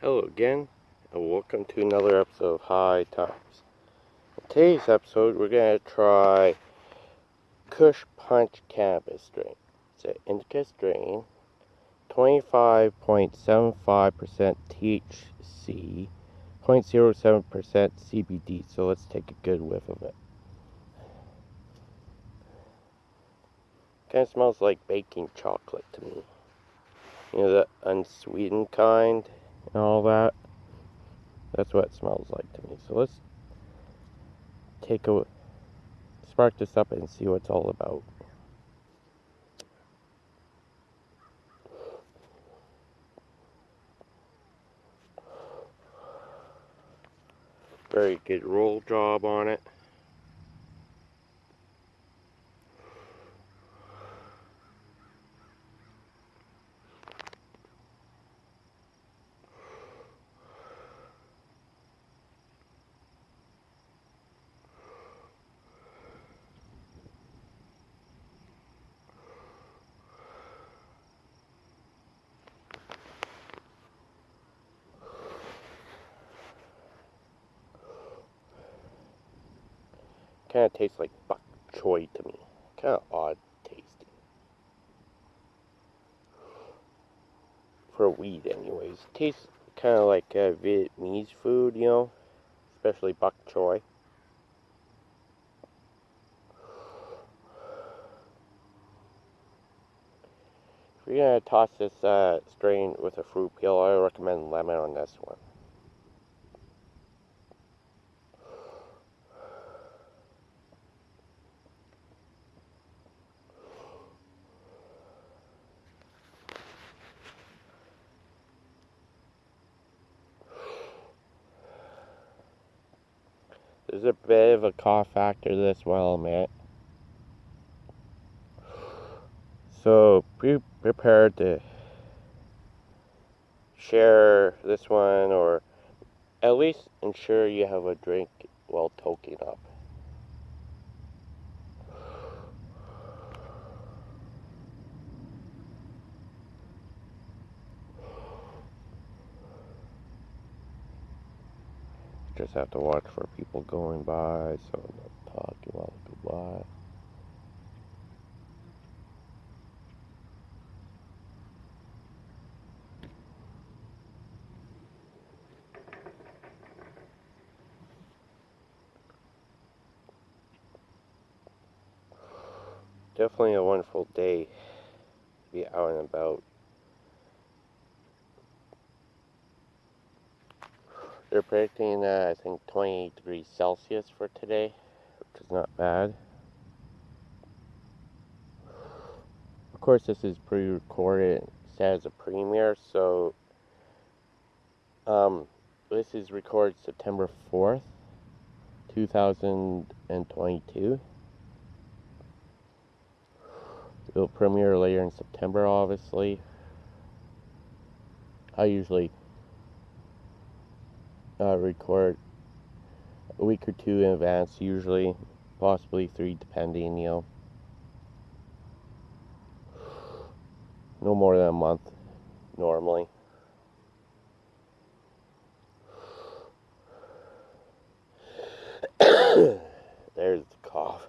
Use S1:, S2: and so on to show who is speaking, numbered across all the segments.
S1: Hello again, and welcome to another episode of High Times. In today's episode, we're going to try Kush Punch Cannabis strain. It's an indica strain, 25.75% THC, 0.07% CBD. So let's take a good whiff of it. Kind of smells like baking chocolate to me. You know, the unsweetened kind and all that. That's what it smells like to me. So let's take a spark this up and see what it's all about. Very good roll job on it. Kind of tastes like bok choy to me. Kind of odd tasting. For a weed, anyways. Tastes kind of like uh, Vietnamese food, you know? Especially bok choy. If you're going to toss this uh, strain with a fruit peel, I recommend lemon on this one. There's a bit of a cough factor this well, admit. So be prepared to share this one or at least ensure you have a drink while toking up. Just have to watch for people going by, so I'm not talking while they go by. Definitely a wonderful day to be out and about. They're predicting, uh, I think, 28 degrees Celsius for today, which is not bad. Of course, this is pre-recorded, set as a premiere, so um, this is recorded September 4th, 2022. It'll premiere later in September, obviously. I usually uh, record a week or two in advance, usually, possibly three, depending, you know. No more than a month, normally. There's the cough.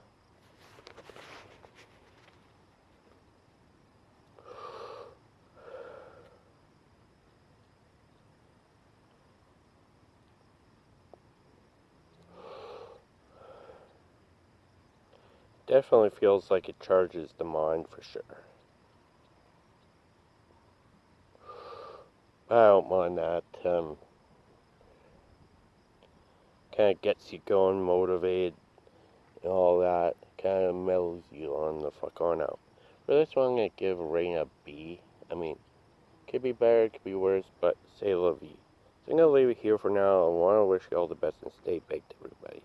S1: Definitely feels like it charges the mind for sure. I don't mind that. Um, kind of gets you going, motivated, and all that. Kind of mellows you on the fuck on out. For this one, I'm to give a rating a B. I mean, could be better, could be worse, but say la vie. So I'm to leave it here for now. I want to wish you all the best and stay baked, everybody.